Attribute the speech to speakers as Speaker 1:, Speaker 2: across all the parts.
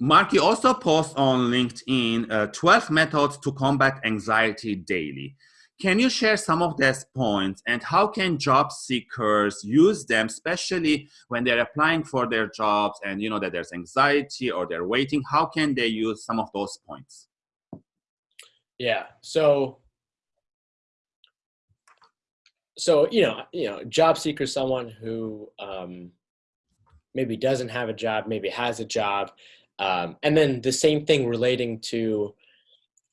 Speaker 1: Mark, you also post on LinkedIn uh, 12 methods to combat anxiety daily. Can you share some of these points and how can job seekers use them, especially when they're applying for their jobs and you know that there's anxiety or they're waiting? How can they use some of those points?
Speaker 2: Yeah. So so you know, you know, job seeker someone who um, maybe doesn't have a job, maybe has a job, um, and then the same thing relating to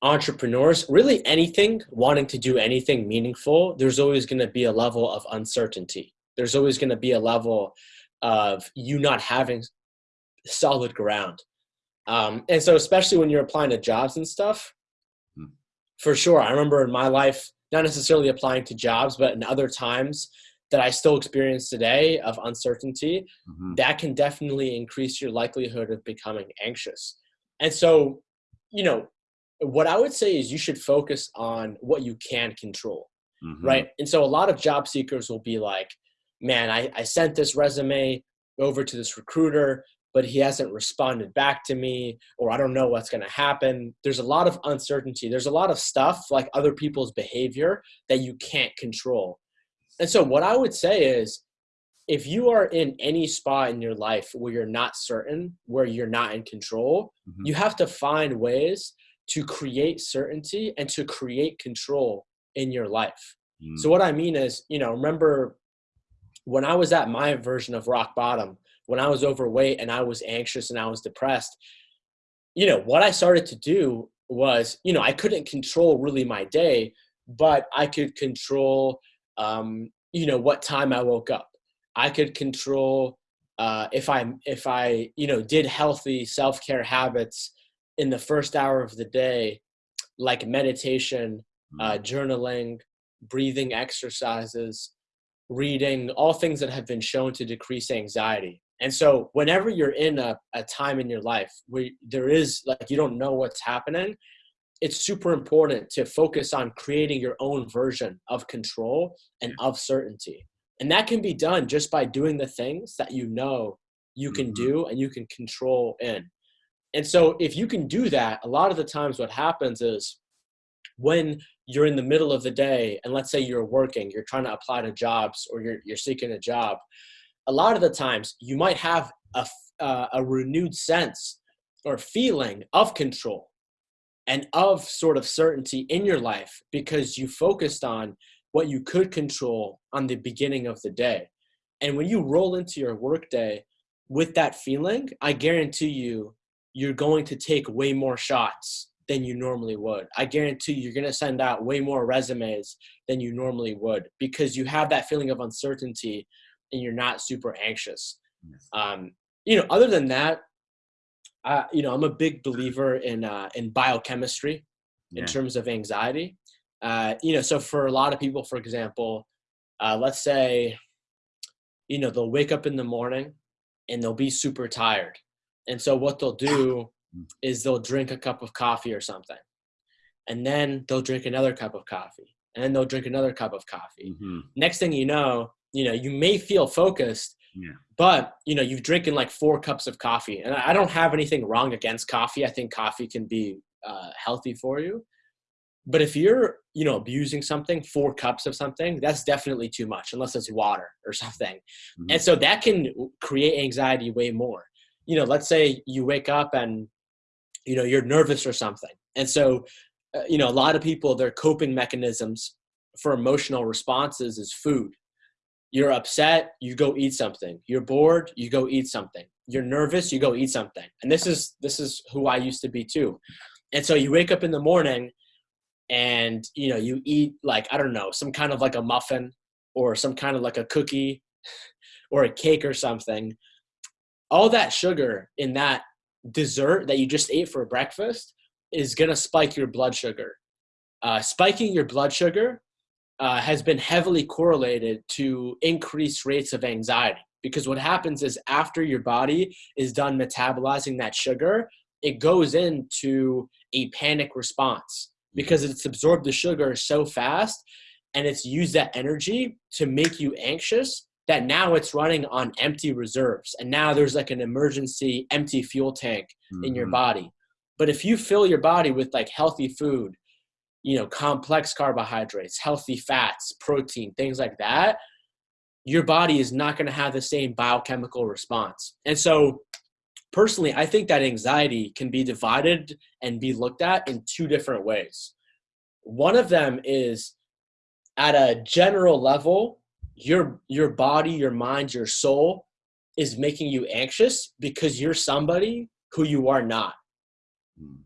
Speaker 2: entrepreneurs, really anything, wanting to do anything meaningful, there's always going to be a level of uncertainty. There's always going to be a level of you not having solid ground. Um, and so, especially when you're applying to jobs and stuff, hmm. for sure, I remember in my life, not necessarily applying to jobs, but in other times, that I still experience today of uncertainty, mm-hmm. that can definitely increase your likelihood of becoming anxious. And so, you know, what I would say is you should focus on what you can control, mm-hmm. right? And so a lot of job seekers will be like, man, I, I sent this resume over to this recruiter, but he hasn't responded back to me, or I don't know what's going to happen. There's a lot of uncertainty. There's a lot of stuff like other people's behavior that you can't control. And so, what I would say is if you are in any spot in your life where you're not certain, where you're not in control, mm-hmm. you have to find ways to create certainty and to create control in your life. Mm. So, what I mean is, you know, remember when I was at my version of rock bottom, when I was overweight and I was anxious and I was depressed, you know, what I started to do was, you know, I couldn't control really my day, but I could control um, you know what time I woke up. I could control uh, if I if I you know did healthy self care habits in the first hour of the day, like meditation, uh, mm-hmm. journaling, breathing exercises, reading, all things that have been shown to decrease anxiety. And so, whenever you're in a, a time in your life where there is like you don't know what's happening, it's super important to focus on creating your own version of control and of certainty. And that can be done just by doing the things that you know you can mm-hmm. do and you can control in. And so if you can do that, a lot of the times what happens is when you're in the middle of the day and let's say you're working, you're trying to apply to jobs or you're, you're seeking a job, a lot of the times you might have a, uh, a renewed sense or feeling of control and of sort of certainty in your life because you focused on what you could control on the beginning of the day. And when you roll into your workday with that feeling, I guarantee you, you're going to take way more shots than you normally would. I guarantee you're going to send out way more resumes than you normally would because you have that feeling of uncertainty and you're not super anxious. Yes. Um, you know, other than that, uh, you know, I'm a big believer in uh, in biochemistry in terms of anxiety. Uh, you know, so for a lot of people, for example, uh, let's say, you know, they'll wake up in the morning and they'll be super tired, and so what they'll do is they'll drink a cup of coffee or something, and then they'll drink another cup of coffee, and then they'll drink another cup of coffee. Mm-hmm. Next thing you know, you know, you may feel focused, yeah. But you know, you've drinking like four cups of coffee, and I don't have anything wrong against coffee. I think coffee can be uh, healthy for you. But if you're, you know, abusing something, four cups of something, that's definitely too much, unless it's water or something. Mm-hmm. And so that can create anxiety way more. You know, let's say you wake up and, you know, you're nervous or something. And so, uh, you know, a lot of people, their coping mechanisms for emotional responses is food. You're upset, you go eat something. You're bored, you go eat something. You're nervous, you go eat something. And this is this is who I used to be too. And so you wake up in the morning and you know, you eat like I don't know, some kind of like a muffin or some kind of like a cookie or a cake or something. All that sugar in that dessert that you just ate for breakfast is going to spike your blood sugar. Uh, spiking your blood sugar uh, has been heavily correlated to increased rates of anxiety because what happens is after your body is done metabolizing that sugar it goes into a panic response because it's absorbed the sugar so fast and it's used that energy to make you anxious that now it's running on empty reserves and now there's like an emergency empty fuel tank mm-hmm. in your mm-hmm. body but if you fill your body with like healthy food you know complex carbohydrates healthy fats protein things like that your body is not going to have the same biochemical response. And so personally i think that anxiety can be divided and be looked at in two different ways. One of them is at a general level your your body your mind your soul is making you anxious because you're somebody who you are not. Mm.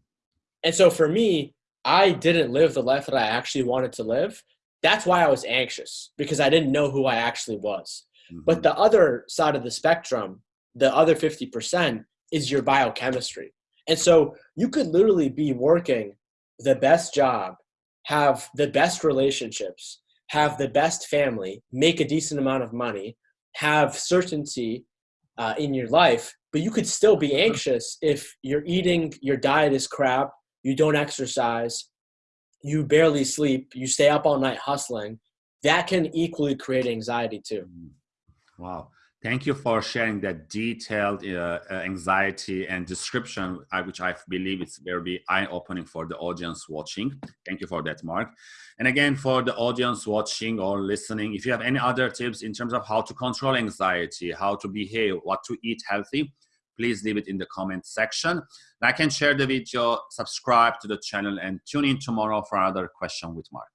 Speaker 2: and so for me i didn't live the life that i actually wanted to live that's why i was anxious because i didn't know who i actually was. Mm-hmm. but the other side of the spectrum the other 50% is your biochemistry. And so you could literally be working the best job have the best relationships have the best family, make a decent amount of money, have certainty uh, in your life, but you could still be anxious if you're eating, your diet is crap, you don't exercise, you barely sleep, you stay up all night hustling. That can equally create anxiety too.
Speaker 1: Wow. Thank you for sharing that detailed uh, uh anxiety and description, which I believe it's very eye-opening for the audience watching. Thank you for that, Mark. And again, for the audience watching or listening, if you have any other tips in terms of how to control anxiety, how to behave, what to eat healthy, please leave it in the comment section. I can share the video, subscribe to the channel, and tune in tomorrow for another question with Mark.